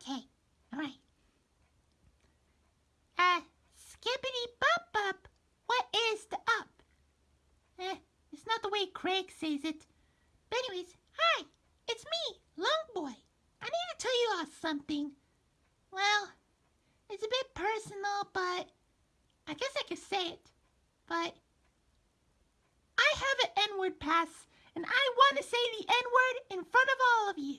Okay, all right. Uh, skippity bop bop. What is the up? Eh, it's not the way Craig says it. But anyways, hi, it's me, Long Boy. I need to tell you all something. Well, it's a bit personal, but I guess I could say it. But I have an N-word pass, and I want to say the N-word in front of all of you.